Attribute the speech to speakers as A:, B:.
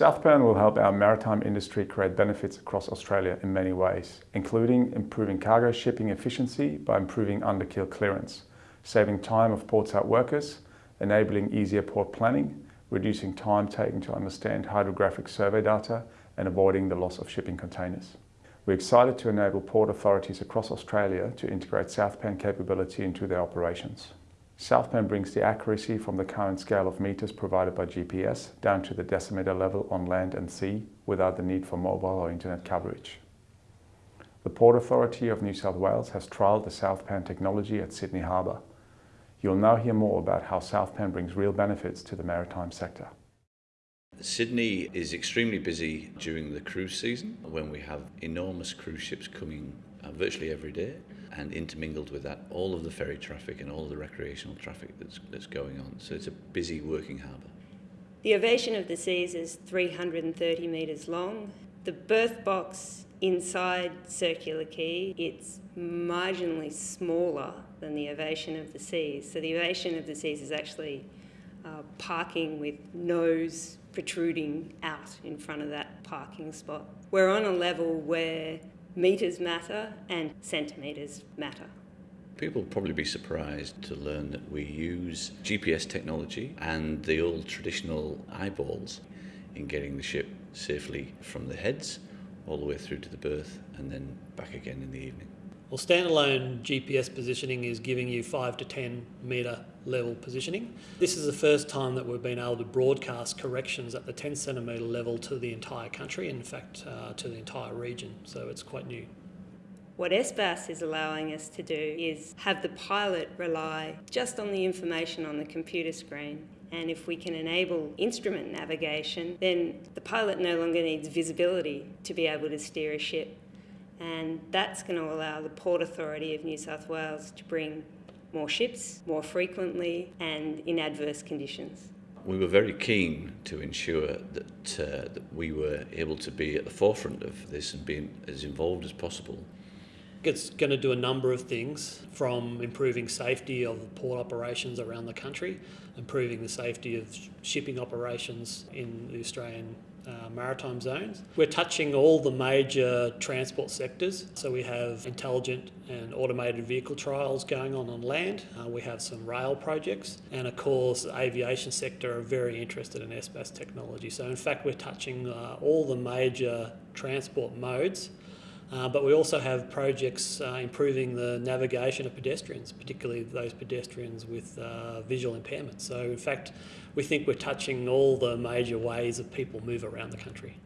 A: Southpan will help our maritime industry create benefits across Australia in many ways, including improving cargo shipping efficiency by improving under-keel clearance, saving time of portside workers, enabling easier port planning, reducing time taken to understand hydrographic survey data and avoiding the loss of shipping containers. We're excited to enable port authorities across Australia to integrate Southpan capability into their operations. Southpan brings the accuracy from the current scale of meters provided by GPS down to the decimeter level on land and sea without the need for mobile or internet coverage. The Port Authority of New South Wales has trialled the Southpan technology at Sydney Harbour. You'll now hear more about how Southpan brings real benefits to the maritime sector.
B: Sydney is extremely busy during the cruise season when we have enormous cruise ships coming uh, virtually every day and intermingled with that all of the ferry traffic and all of the recreational traffic that's, that's going on. So it's a busy working harbour.
C: The Ovation of the Seas is 330 metres long. The berth box inside Circular Quay, it's marginally smaller than the Ovation of the Seas. So the Ovation of the Seas is actually uh, parking with nose protruding out in front of that parking spot. We're on a level where metres matter and centimetres matter.
B: People will probably be surprised to learn that we use GPS technology and the old traditional eyeballs in getting the ship safely from the heads all the way through to the berth and then back again in the evening.
D: Well, standalone GPS positioning is giving you 5 to 10 metre level positioning. This is the first time that we've been able to broadcast corrections at the 10 centimetre level to the entire country, in fact uh, to the entire region, so it's quite new.
C: What SBAS is allowing us to do is have the pilot rely just on the information on the computer screen and if we can enable instrument navigation, then the pilot no longer needs visibility to be able to steer a ship and that's going to allow the Port Authority of New South Wales to bring more ships more frequently and in adverse conditions.
B: We were very keen to ensure that, uh, that we were able to be at the forefront of this and being as involved as possible.
D: It's going to do a number of things from improving safety of port operations around the country, improving the safety of shipping operations in the Australian uh, maritime zones. We're touching all the major transport sectors. So we have intelligent and automated vehicle trials going on on land. Uh, we have some rail projects. And of course, the aviation sector are very interested in SBAS technology. So in fact, we're touching uh, all the major transport modes uh, but we also have projects uh, improving the navigation of pedestrians, particularly those pedestrians with uh, visual impairments. So in fact, we think we're touching all the major ways that people move around the country.